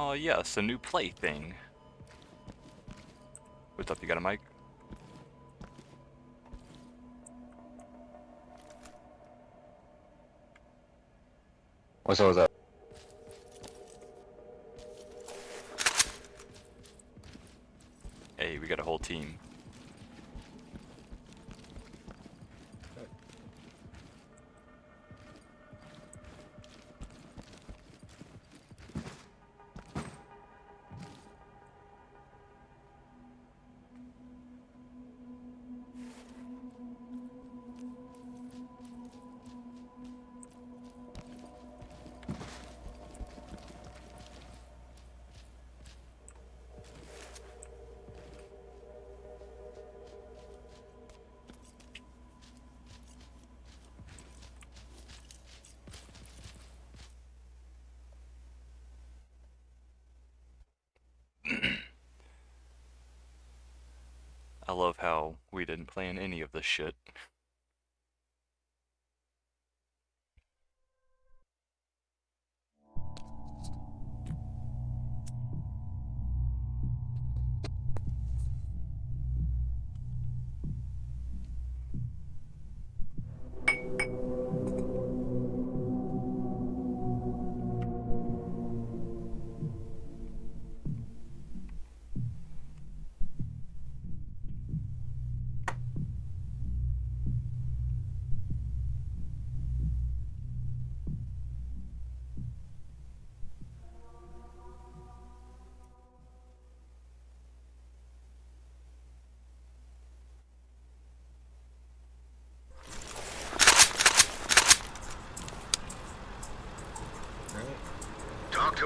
Oh yes, a new plaything. What's up, you got a mic? What's up, what's up? I love how we didn't plan any of this shit.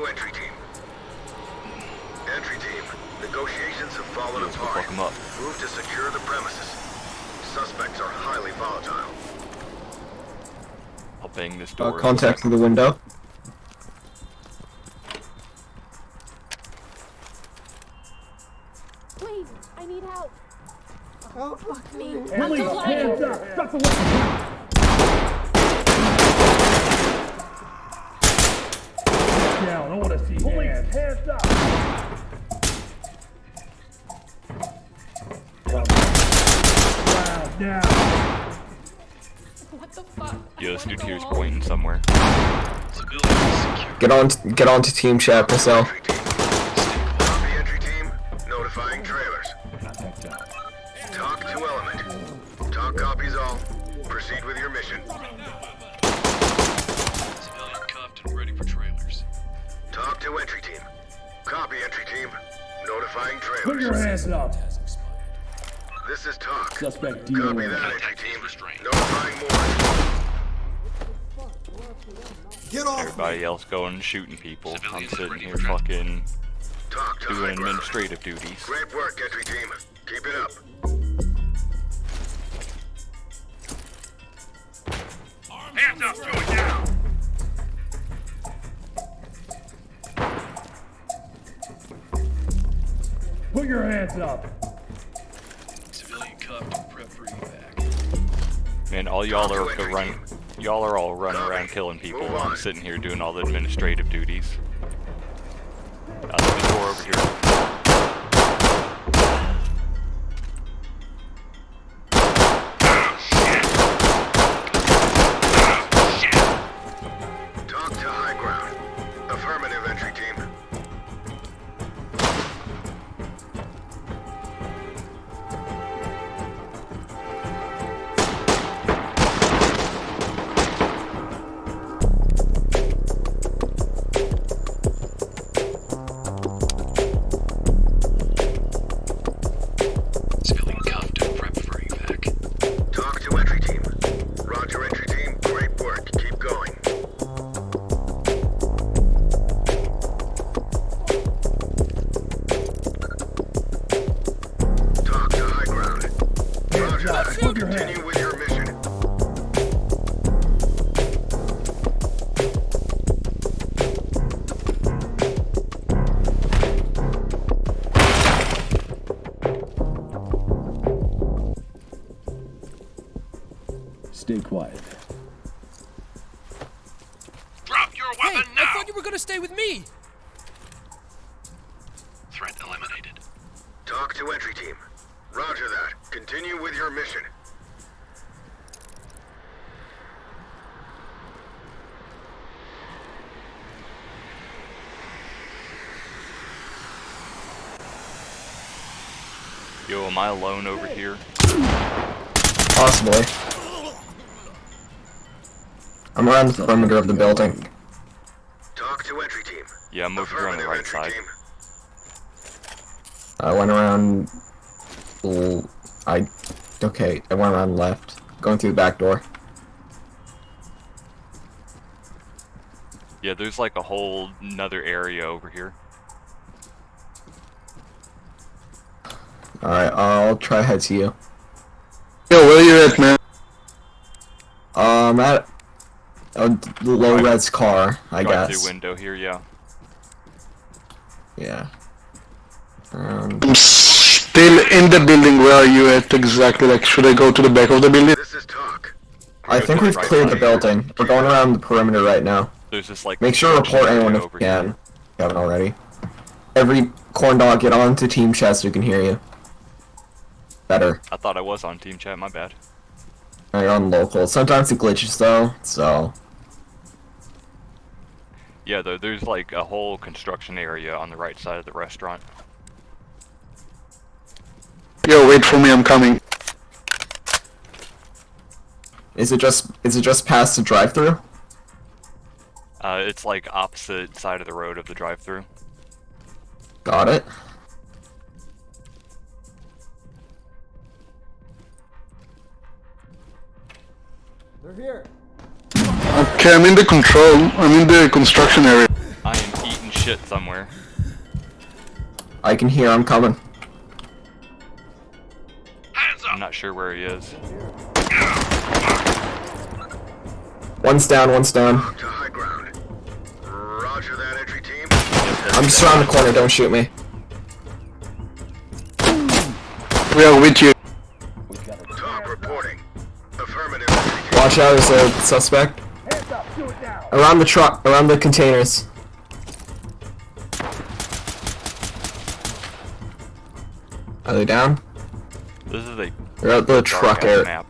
To entry team. Entry team, negotiations have fallen Let's go apart. fuck 'em up. Move to secure the premises. Suspects are highly volatile. I'll bang this Uh, door. in a contact through the window. Trailers. hands up. Has expired. This is TOC. Suspect Copy that entry Contact is TOC. Copy that entry team. restrained. Notifying more. Everybody else going and shooting people. I'm sitting here fucking TOC to high doing ground. administrative duties. Great work, entry team. Keep it up. Hands up, throw it down. Put your hands up. Civilian cuffed and prep for evac. Man, all y'all are TOC to run. Y'all are all running around killing people while I'm sitting here doing all the administrative duties. Uh, there's a door over here. Stay quiet. Drop your Hey, weapon I thought you were gonna stay with me. Threat eliminated. TOC to entry team. Roger that. Continue with your mission. Yo, am I alone over here? Possibly. I'm around the perimeter of the building. TOC to entry team. Yeah, I'm over here on the right side. team. I went around. I Okay, I went around left. Going through the back door. Yeah, there's like a whole another area over here. Alright, I'll try head to you. Yo, where are you at, man? Um, at a low Right. res car, I Drive guess. through window here, yeah. Yeah. Um, I'm still in the building. Where are you at exactly? Like, should I go to the back of the building? This is TOC. I think we've right cleared the side. building. We're going around the perimeter right now. There's just like Make sure to report anyone area if you over here. can. If you haven't already. Every corn dog, get on to team chat so we can hear you. Better. I thought I was on team chat, my bad. Now You're on local. Sometimes it glitches though, so Yeah, though, there's like a whole construction area on the right side of the restaurant. Yo, wait for me. I'm coming. is it just is it just past the drive-through? Uh, it's like opposite side of the road of the drive-through. Got it. Okay, I'm in the control. I'm in the construction area. I am eating shit somewhere. I can hear. I'm coming. I'm not sure where he is. One's down. One's down. To high ground. Roger that, entry team. I'm just around the corner. Don't shoot me. We are with you. Watch out. There's a suspect Hands up, do it now. around the truck. Around the containers. Are they down? This is a They're at the truck area. map.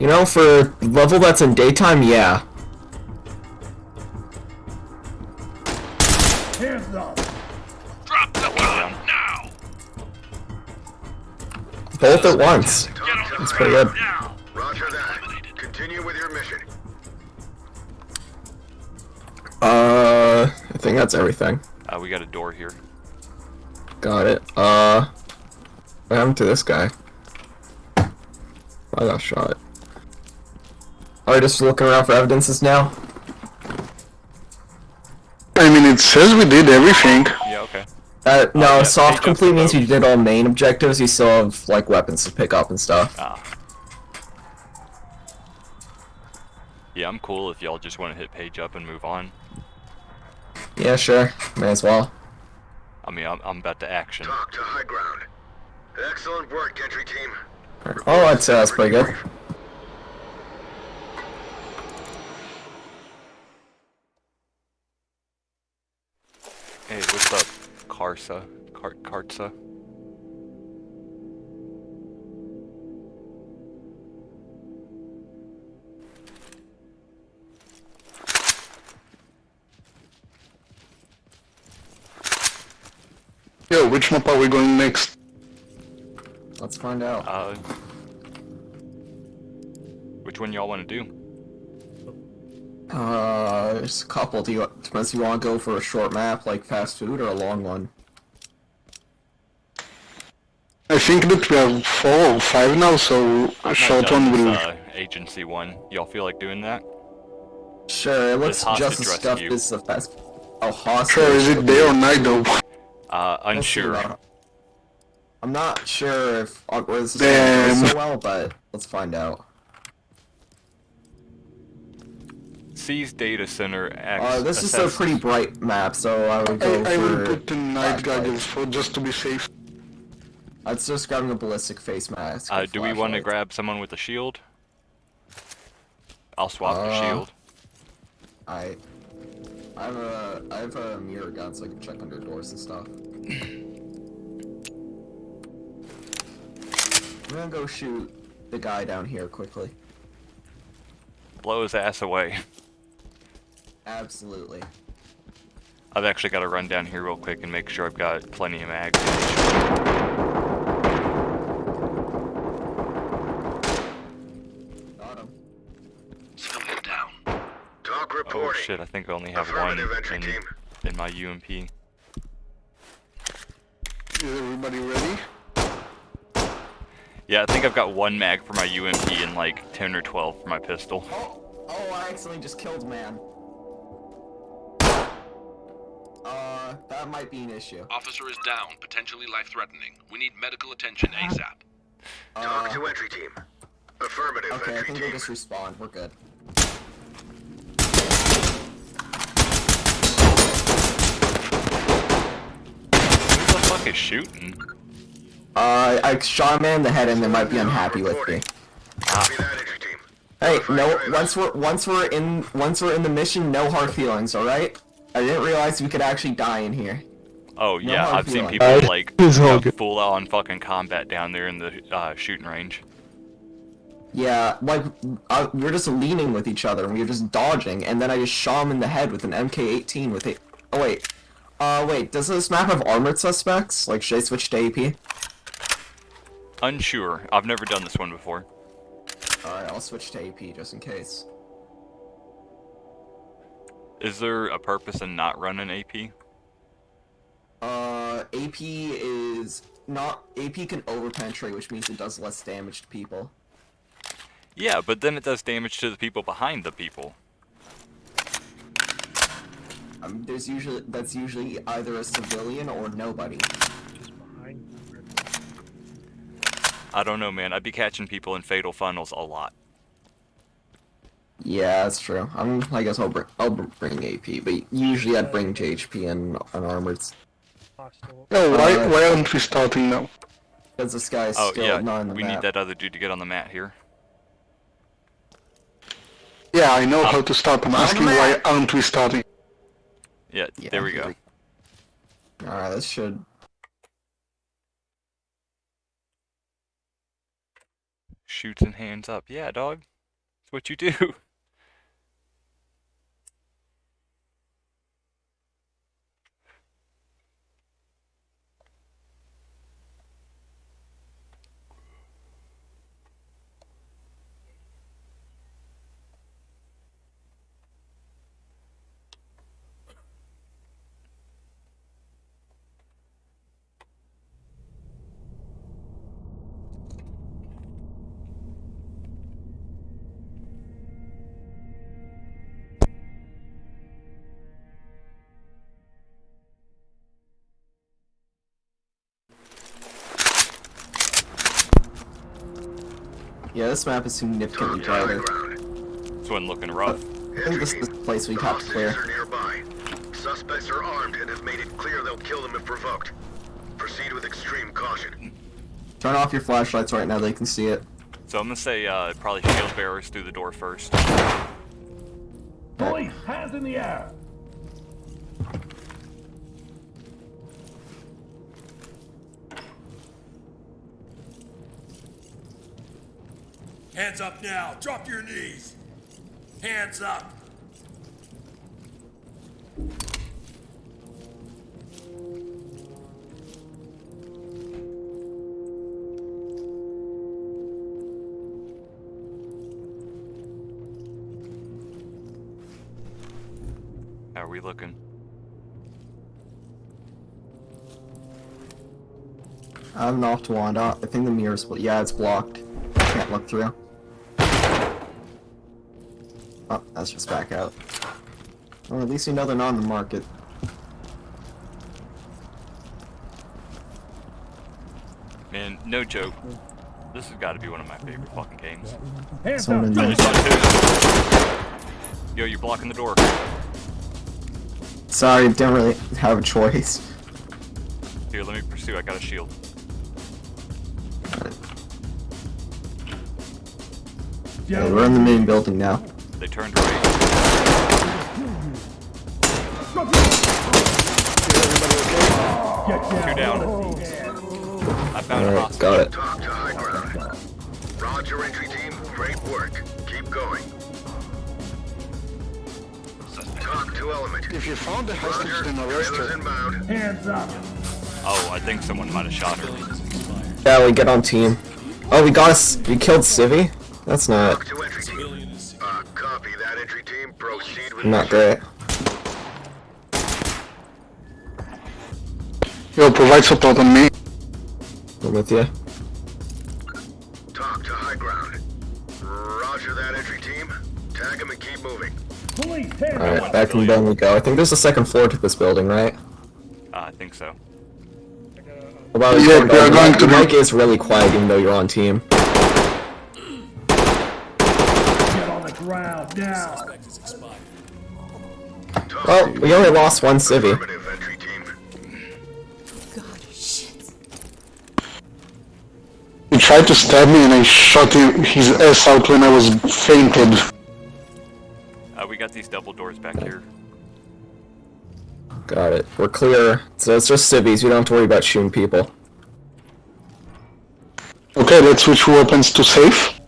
You know, for level that's in daytime, yeah. Hands up. Drop the gun now! Both at once. TOC to That's pretty good. ground. Now! Roger that. Continue with your mission. Uh, I think that's everything. Uh, we got a door here. Got it. Uh, what happened to this guy? I got shot. Are we just looking around for evidences now? I mean, it says we did everything. Yeah, okay. Uh, no, yeah, soft complete means you did all main objectives. You still have like weapons to pick up and stuff. Ah. Yeah, I'm cool if y'all just want to hit page up and move on. Yeah, sure. May as well. I mean, I'm, I'm about to action. TOC to high ground. Excellent work, entry team. Oh, I'd say that's pretty good. Hey, what's up, Karsa? Kar Kartsa? Yo, which map are we going next? Let's find out. Uh, which one y'all want to do? Uh, there's a couple. Do you depends if you want to go for a short map like fast food or a long one? I think that we have four or five now, so I've a short one will. uh, agency one. Y'all feel like doing that? Sure, it looks just as stuff rescue. as the fast. Oh, hostage. Sure, is it day or night though? Uh, unsure. I'm not sure if this is Damn. going to go so well, but let's find out. C's data center X. Uh, this is a pretty bright map, so I would I, go I will for. put the night goggles for just to be safe. I'd just grabbing a ballistic face mask. Uh, with do we want to grab someone with a shield? I'll swap the Uh, shield. I. I have a uh, I have a uh, mirror gun so I can check under doors and stuff. I'm gonna go shoot the guy down here quickly. Blow his ass away. Absolutely. I've actually got to run down here real quick and make sure I've got plenty of mag. Shit, I think I only have one in, team. in my UMP. Is everybody ready? Yeah, I think I've got one mag for my UMP and like 10 or 12 for my pistol. Oh, oh, I accidentally just killed man. Uh, that might be an issue. Officer is down, potentially life-threatening. We need medical attention ASAP. TOC Uh, to entry team. Affirmative, okay, I entry think we'll just respawn. We're good. Who the fuck is shooting? Uh, I shot a man in the head and they might be unhappy with me. Copy that, entry team. Hey, no, once we're once we're in once we're in the mission, no hard feelings, all right? I didn't realize we could actually die in here. Oh No yeah, I've seen people Uh, like it's all have good. full on fucking combat down there in the uh, shooting range. Yeah, like uh, we are just leaning with each other and we were just dodging, and then I just shot him in the head with an MK18 with a. Oh wait, uh, wait, does this map have armored suspects? Like, should I switch to AP? Unsure. I've never done this one before. Alright, I'll switch to AP just in case. Is there a purpose in not running AP? Uh, AP is not AP can overpenetrate, which means it does less damage to people. Yeah, but then it does damage to the people behind the people. Um, there's usually that's usually either a civilian or nobody. I don't know, man. I'd be catching people in fatal funnels a lot. Yeah, that's true. I'm, I guess I'll bring I'll bring AP, but usually I'd bring JHP and unarmored Hostile. No, why, Uh, why aren't we starting now? because this guy is Oh still yeah, not in the we map. need that other dude to get on the mat here. Yeah, I know how to start. I'm asking why aren't we starting? Yeah, Yeah, there we go. All right, this should. Shoots and hands up. Yeah, dog. That's what you do. Yeah, this map is significantly TOC tighter. This one looking rough. I think this is the place we have to clear. Are nearby. Suspects are armed and have made it clear they'll kill them if provoked. Proceed with extreme caution. Turn off your flashlights right now; they can see it. So I'm gonna say uh, probably shield bearers through the door first. Police, hands in the air. Hands up now. Drop your knees. Hands up. How are we looking? I have an off wand. Uh, I think the mirror's bl- yeah, it's blocked. Can't look through. That's just back out. Well, at least you know they're not on the market. Man, no joke. This has got to be one of my favorite fucking games. Hands Someone up. in I Drop just your saw two. Yo, you're blocking the door. Sorry, didn't really have a choice. Here, let me pursue. I got a shield. Yeah, we're in the main building now. They turned right. Two down. I found a hostage. got it. TOC to high ground. Roger, entry team. Great work. Keep going. TOC to element. If you found the hostage, Roger, then arrest her. Hands up. Oh, I think someone might have shot her. Yeah, we get on team. Oh, we got us. We killed Civi. That's not not mission. great. Yo, provide support on me. I'm with you. TOC to high ground. Roger that entry team. Tag him and keep moving. Police, hands All up. right, back in the building we go. I think there's a second floor to this building, right? Uh, I think so. About his Yeah, corn we are going to be- Mike is really quiet even though you're on team. Well, we only lost one civvy. Affirmative entry team. He tried to stab me and I shot him, his ass out when I was fainted. Uh, we got these double doors back here. Got it. We're clear. So it's just civvies. We don't have to worry about shooting people. Okay, let's switch weapons to safe.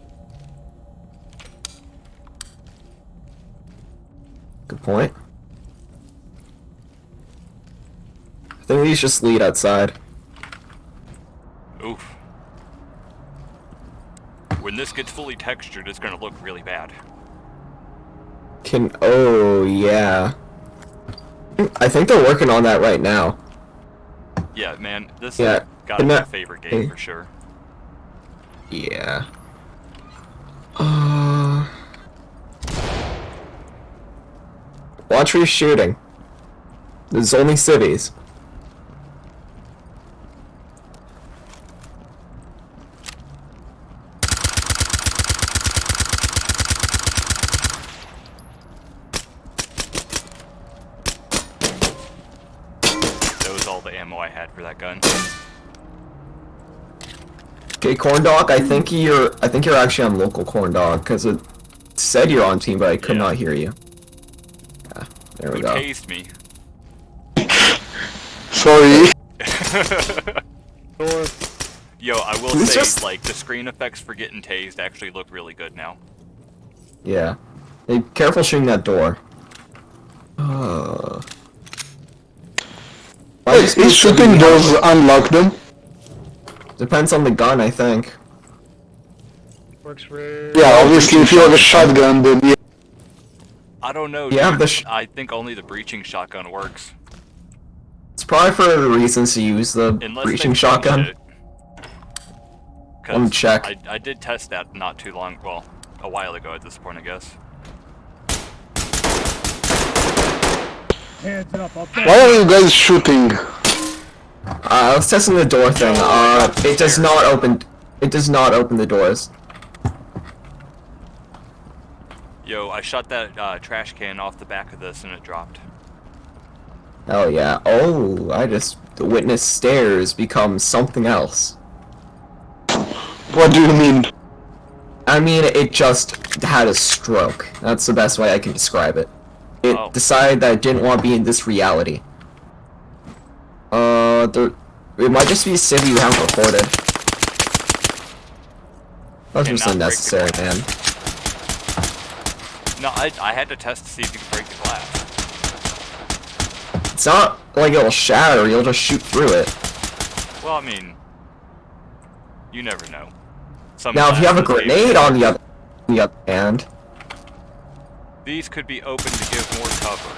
Good point. Think these just lead outside. Oof. When this gets fully textured, it's gonna look really bad. Can oh yeah. I think they're working on that right now. Yeah, man, this Yeah, gotta and be my favorite game hey. for sure. Yeah. Uh. Watch where you're shooting. There's only civvies. That was all the ammo I had for that gun. Okay, corn dog. I think you're. I think you're actually on local corn dog because it said you're on team, but I could Yeah. not hear you. Yeah, there we Who go. tased me? Sorry. Yo, I will Who's say, just- like, the screen effects for getting tased actually look really good now. Yeah. Hey, careful shooting that door. Uh. Why is shooting so- doors unlock them? Depends on the gun, I think. Yeah, obviously if you have a shotgun then yeah. I don't know. Yeah, dude. the sh- I think only the breaching shotgun works. It's probably for the reasons to use the Unless breaching shotgun. it. 'Cause Let me check. I, I did test that not too long, well, a while ago at this point, I guess. Hands up. Why are you guys shooting? Uh, I was testing the door thing. Uh, it does not open. It does not open the doors. Yo, I shot that uh, trash can off the back of this and it dropped. Oh yeah. Oh, I just the witness stairs become something else. What do you mean? I mean, it just had a stroke. That's the best way I can describe it. It Oh. decided that it didn't want to be in this reality. Uh, there, it might just be a city you haven't reported. That's just Cannot break the unnecessary, man. No, I, I had to test to see if you could break the glass. It's not like it'll shatter, you'll just shoot through it. Well, I mean, you never know. Now, if you have a grenade on the other, on the other hand, These could be open to give more cover.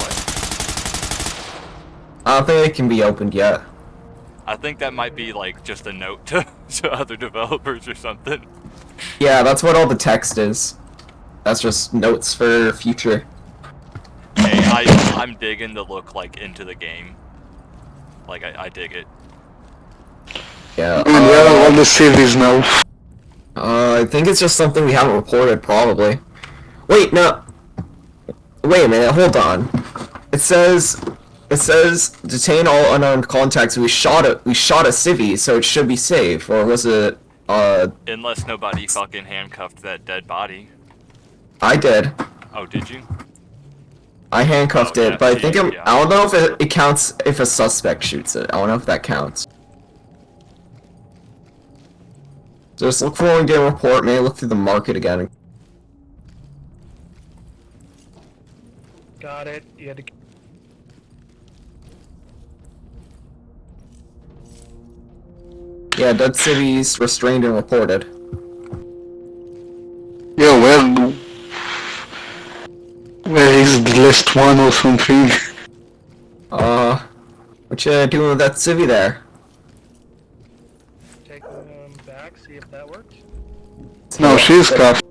What? I don't think it can be opened yet. I think that might be like just a note to, to other developers or something. Yeah, that's what all the text is. That's just notes for future. Hey, I, I'm digging the look like into the game. Like, I, I dig it. Yeah. And where are Uh, all the civvies now? uh, I think it's just something we haven't reported, probably. Wait, no. Wait a minute, hold on. It says, it says detain all unarmed contacts. We shot a, we shot a civvy, so it should be safe. Or was it? Uh, Unless nobody fucking handcuffed that dead body. I did. Oh, did you? I handcuffed Oh, it, yeah, but I think it, yeah. I don't know if it, it counts if a suspect shoots it. I don't know if that counts. Just look for one game report, maybe look through the market again. Got it. You had to. Yeah, Dead City's restrained and reported. Yeah, where... Where is the last one or something? Uh, what you doing with that civvy there? Take them back, see if that works. No, she's cuffed.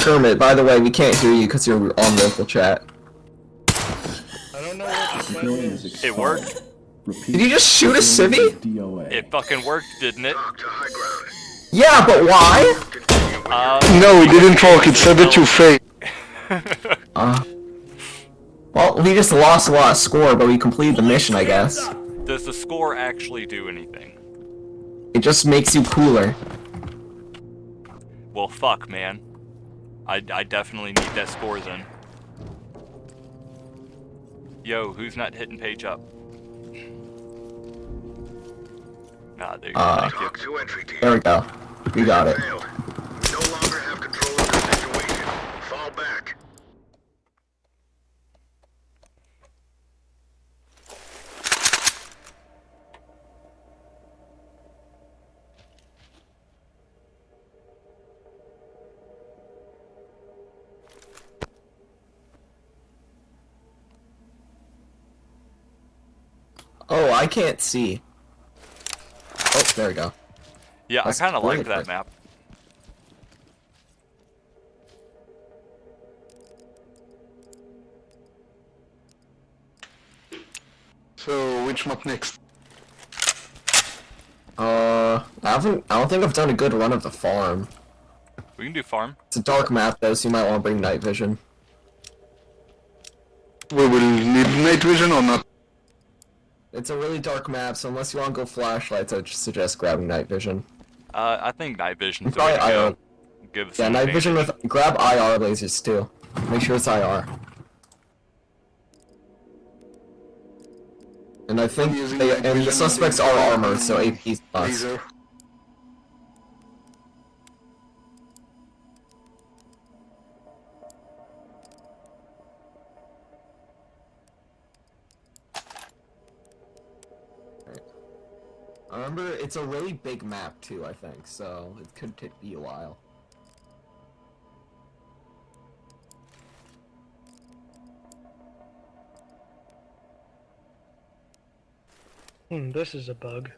Yeah. Kermit, by the way, we can't hear you because you're on local chat. I don't know what the button is. It worked. Did you just shoot a civvy? It fucking worked, didn't it? TOC to high ground. Yeah, but why? Continue Uh, No, it didn't work, it said that you failed. Uh, well, we just lost a lot of score, but we completed the mission, I guess. Does the score actually do anything? It just makes you cooler. Well, fuck, man. I, I definitely need that score then. Yo, who's not hitting page up? Ah, there you go, Uh, thank you. TOC to entry team. There we go. We got it. Failed. We no longer have control of the situation. Fall back. Oh, I can't see. Oh, there we go. Yeah, That's I kind of like that map. So, which map next? Uh, I haven't. I don't think I've done a good run of the farm. We can do farm. It's a dark map though, so you might want to bring night vision. We will need night vision or not? It's a really dark map, so unless you want to go flashlights, I'd just suggest grabbing night vision. Uh, I think night vision's the way Probably to IR. go. Give us Yeah, an night vision with grab IR lasers too. Make sure it's IR. And I think they, and the suspects are armored, so AP's us. It's a really big map too. I think so. It could take be a while. Hmm, this is a bug.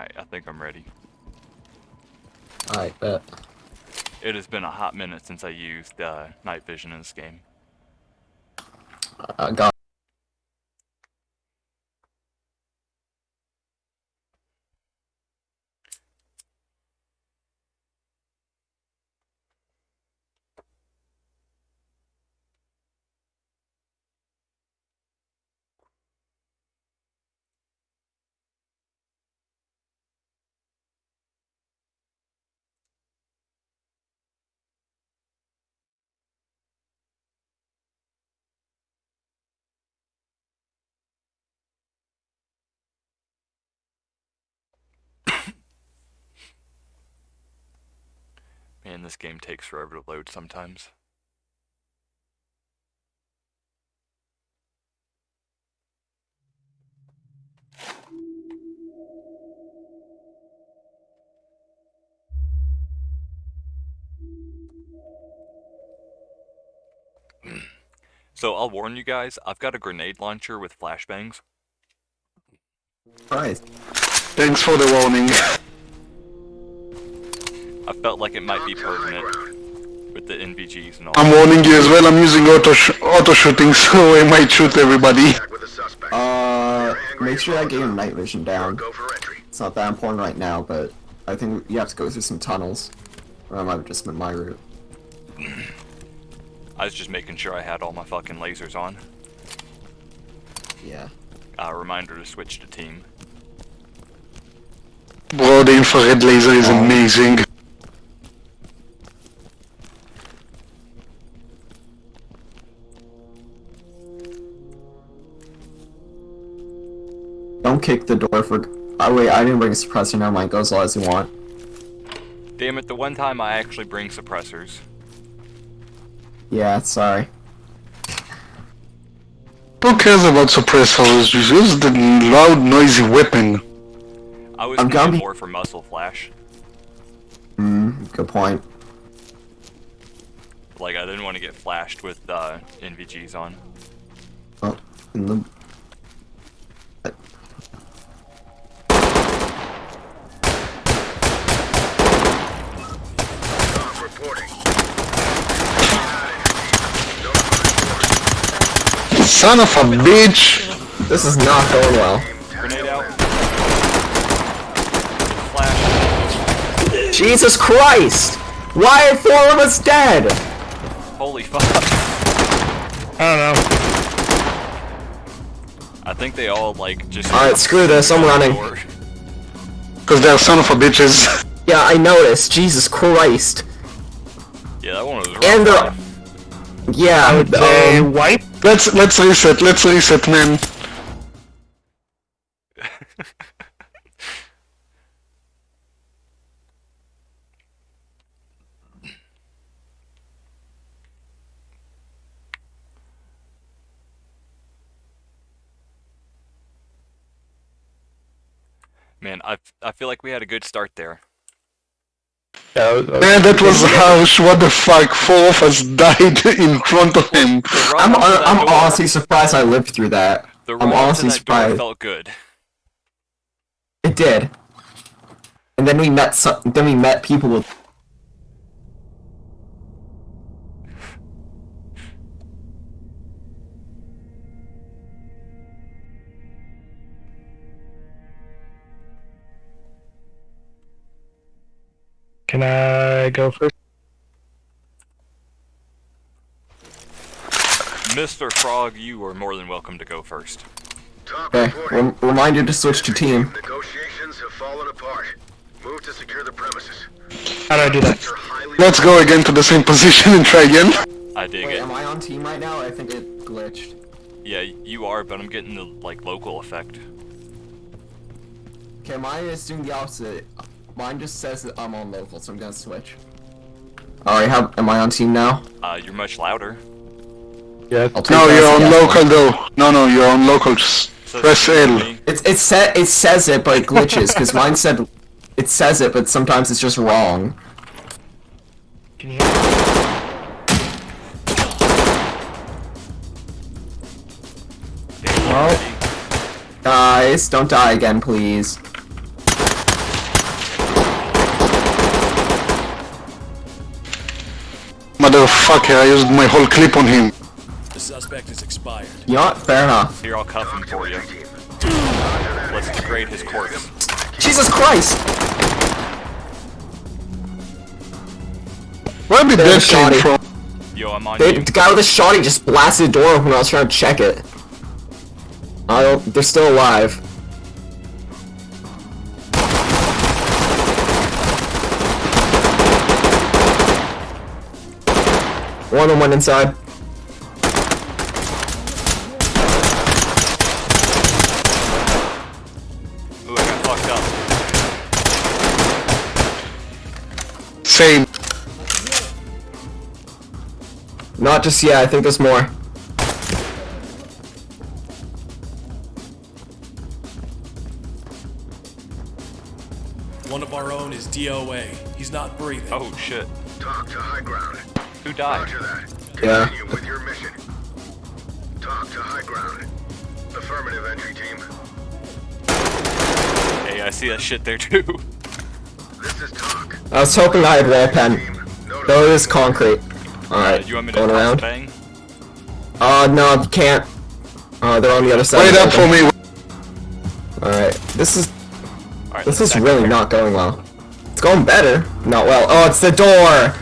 Alright, I think I'm ready. Alright, bet. It has been a hot minute since I used uh, night vision in this game. Uh, got. Man, this game takes forever to load sometimes. so I'll warn you guys, I've got a grenade launcher with flashbangs. Nice. Thanks for the warning. I felt like it might TOC be to high pertinent, ground. with the NVGs and all. I'm warning you as well. I'm using auto sh auto shooting, so I might shoot everybody. Back with the suspect. Uh, make sure all that game night vision down. Go for entry. It's not that important right now, but I think you have to go through some tunnels. Or that might have just been my route. I was just making sure I had all my fucking lasers on. Yeah. Uh, reminder to switch to team. Bro, the infrared laser is amazing. The door for. Oh wait, I didn't bring a suppressor. Never mind. Go as low as you want. Damn it, the one time I actually bring suppressors. Yeah, sorry. Who cares about suppressors? Just use the loud, noisy weapon. I was gonna more for muzzle flash. Hmm. Good point. Like, I didn't want to get flashed with uh, NVGs on. Oh, in the. Son of a bitch! This is not going well. Grenade out. Flash. Jesus Christ! Why are four of us dead? Holy fuck. I don't know. I think they all, like, just... Alright, screw this, I'm running. Cause they're son of a bitches. Yeah, I noticed. Jesus Christ. Yeah, that one was rough. And they're. Yeah, They um, wipe. Let's let's reset. Let's reset, man. Man, I, I feel like we had a good start there. Man, that was harsh. What the fuck? Four of us died in front of him. I'm, up I'm door- honestly surprised I lived through that. The I'm run up to honestly that door surprised. felt good. It did. And then we met some, then we met people with Can I go first? Mr. Frog, you are more than welcome to go first. TOC Okay, reporting. rem- reminder to switch to team. Negotiations have fallen apart. Move to secure the premises. How do I do that? Let's go again to the same position and try again. I dig Wait, it. am I on team right now? I think it glitched. Yeah, you are, but I'm getting the, like, local effect. Okay, mine is doing the opposite. Mine just says that I'm on local, so I'm gonna switch. Alright, how am I on team now? Uh, you're much louder. Yeah. No, you're on yes. local though. No, no, you're on local. Just Says press it L. me. It's it sa- it says it, but it glitches because mine said it says it, but sometimes it's just wrong. Can you hear me? Well. Guys, don't die again, please. Motherfucker, I used my whole clip on him. The suspect is expired. You know what? Fair enough. Here, I'll cuff him for you. team. Let's degrade his corpse. Jesus Christ! Where did this that came from? Yo, I'm on They, you. the guy with the shotty just blasted the door when I was trying to check it. I don't. They're still alive. One on one inside. Ooh, I got fucked up. Same. Not just yet. I think there's more. One of our own is DOA. He's not breathing. Oh, shit. TOC to high ground. Who died? Roger that. Yeah. Continue with your mission. TOC to high ground. Affirmative entry team. Hey, I see that shit there too. This is TOC. I was hoping I had wall pen. Team. Though it is concrete. Uh, Alright, do you want me to going around. bang? Uh, no, you can't. Uh, they're on the other side. Wait of up for me. Alright, this is Alright, this is really there. not going well. It's going better. Not well. Oh, it's the door!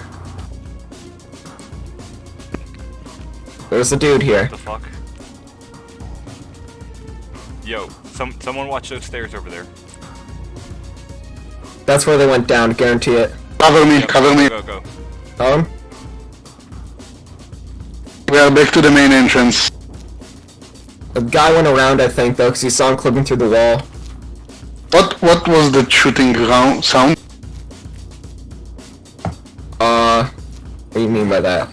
There's a dude here. What the fuck? Yo, some someone watch those stairs over there. That's where they went down, guarantee it. Cover me, Yep, cover go, me. Go, go. Um, We are back to the main entrance. the guy went around, I think, though, because he saw him clipping through the wall. What what was the shooting round sound? Uh, what do you mean by that?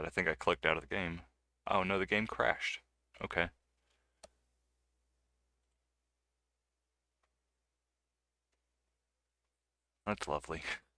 God, I think I clicked out of the game. Oh no, the game crashed. Okay. That's lovely.